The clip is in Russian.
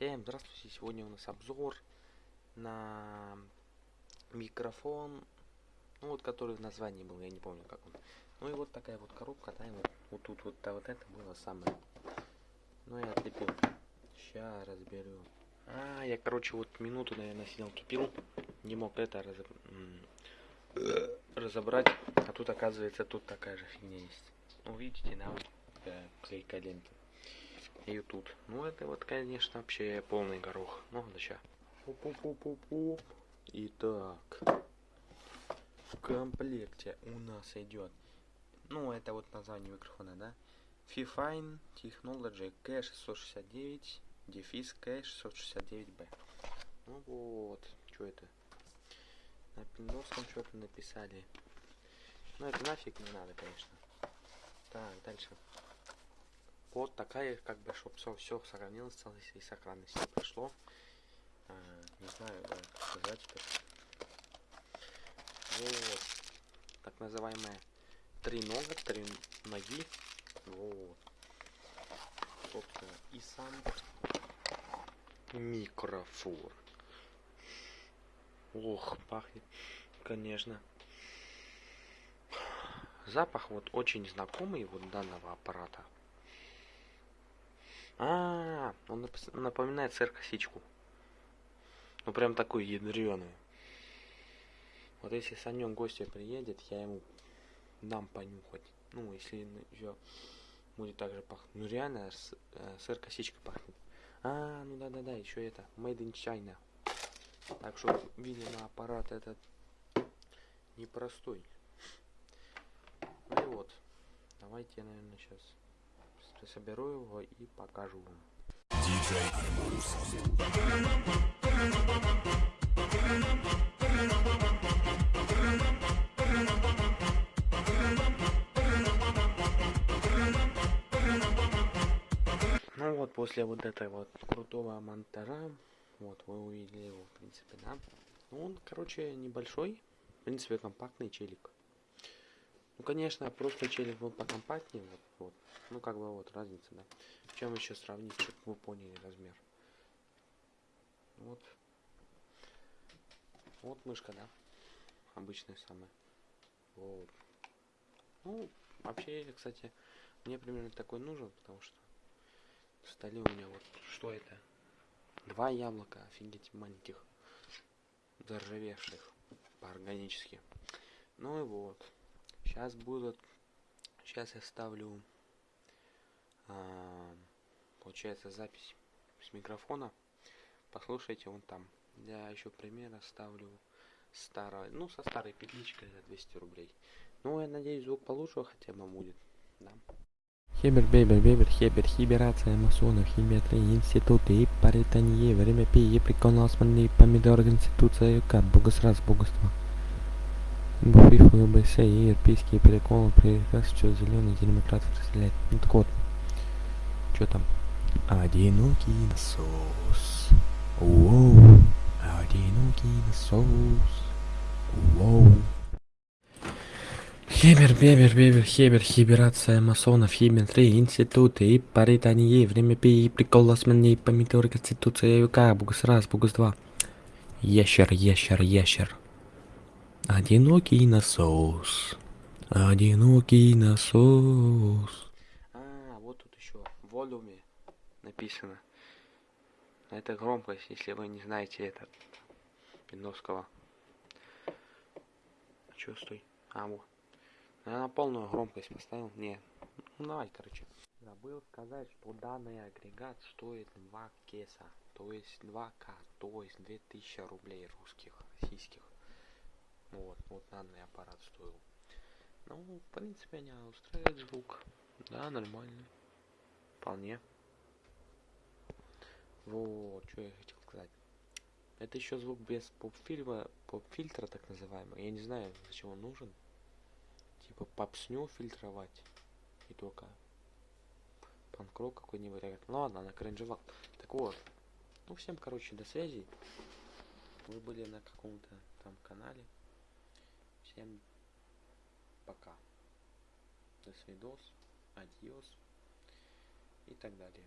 Всем здравствуйте, сегодня у нас обзор на микрофон, ну вот который в названии был, я не помню как он. Ну и вот такая вот коробка, да, вот, вот тут вот, да, вот это было самое. Ну я отлепил. Сейчас разберу. А, я, короче, вот минуту, наверное, сидел тупил, не мог это раз... разобрать, а тут, оказывается, тут такая же фигня есть. Ну, видите, да, вот, э, клейка лента и тут. Ну, это вот, конечно, вообще полный горох. Ну, да ща. Итак, в комплекте у нас идет, ну, это вот название микрофона, да? Fifine Technology K669 дефис K669B. Ну вот, что это? На пиндосском что-то написали. Ну, это нафиг не надо, конечно. Так, дальше. Вот такая, как бы, чтобы все, все сохранилось, целость и сохранность не прошло. А, не знаю, да, как сказать теперь. Вот. Так называемые три нога, три ноги. Вот. Собственно, и сам микрофон. Ох, пахнет, конечно. Запах вот очень знакомый вот данного аппарата. А, -а, -а он напоминает сыр-косичку. Ну прям такую ядреную. Вот если Санек гостя приедет, я ему дам понюхать. Ну, если еще будет так же пахнуть. Ну реально э, сыр-косичка пахнет. А, ну да-да-да, еще это. Made in China. Так что, видимо, аппарат этот непростой. Ну и вот. Давайте наверное, сейчас соберу его и покажу вам. Ну вот, после вот этого вот крутого монтажа, вот, вы увидели его, в принципе, да. Ну, он, короче, небольшой, в принципе, компактный челик. Ну, конечно, просто челик был покомпактнее, вот, вот. Ну, как бы вот разница, да. Чем еще сравнить, чтобы вы поняли размер. Вот. Вот мышка, да. Обычная самая. Вот. Ну, вообще, кстати, мне примерно такой нужен, потому что в столе у меня вот, что это? Два яблока, офигеть, маленьких, заржавевших по-органически. Ну и вот. Сейчас будут... Сейчас я ставлю... А, получается запись с микрофона. Послушайте, вон там. Я еще примера ставлю старого, ну, со старой петличкой за 200 рублей. Ну, я надеюсь, звук получше хотя бы будет, да. Хебер, бебер, бебер, хебер, хиберация масонов, химиатрия, институты и паритание, время пи, прикол османный, помидор, конституция, юка, богосраз, богоство. Буфи, ФБС и европейские приколы, приказ, что зеленый демократ разделяет. Ну так вот, что там? Одинокий насос. Воу. Одинокий насос. Воу. Хебер, бебер, бебер, хебер, хиберация масонов, химиатрия, институты и паритание, время пи, прикол османный, помидор, конституция, юка, богос раз, богос два. Ящер, ящер, ящер. Одинокий насос. Одинокий насос. А, вот тут еще в волюме написано. Это громкость, если вы не знаете это Пиндовского. Че, стой? А, вот. Я на полную громкость поставил. Не. Ну, давай, короче. Забыл сказать, что данный агрегат стоит 2 кеса. То есть 2к, то есть 2000 рублей русских, российских. Вот, вот данный аппарат стоил. Ну, в принципе, меня устраивает звук. Да, нормальный. Вполне. Вот, что я хотел сказать. Это еще звук без поп-фильма, поп-фильтра так называемого. Я не знаю, зачем он нужен. Типа попсню фильтровать. И только панкрок какой-нибудь. Ну ладно, на кринжевал. Так вот. Ну всем, короче, до связи. Вы были на каком-то там канале. Всем пока. До свидос, адьос и так далее.